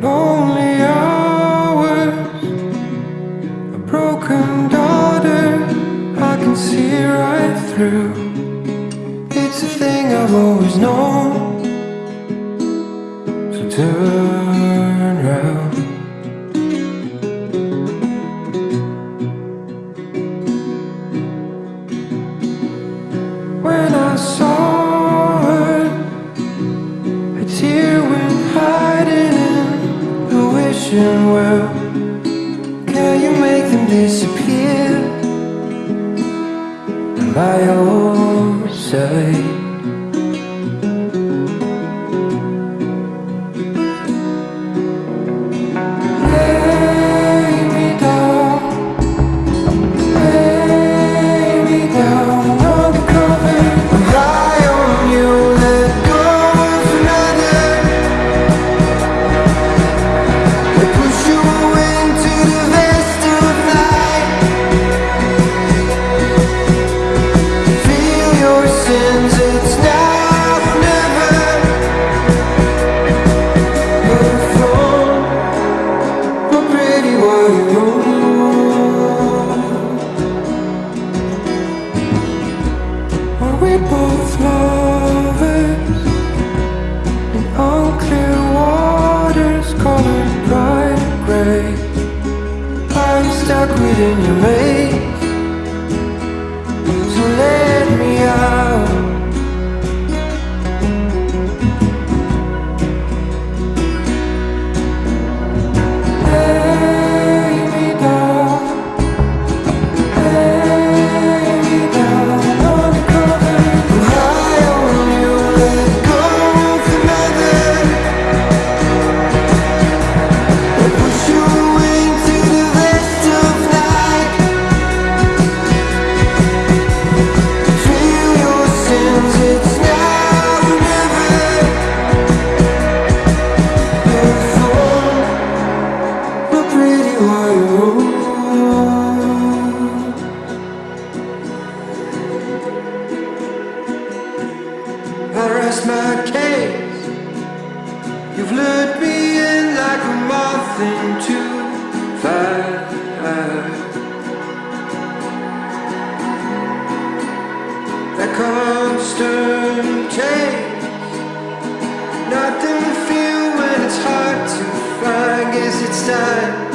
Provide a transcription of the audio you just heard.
lonely hours A broken daughter I can see right through. It's a thing I've always known. So do Them disappear? by your side. Stuck within your maze? I rest my case. You've lured me in like a moth into fire. That constant chase. Nothing to feel when it's hard to find. Guess it's time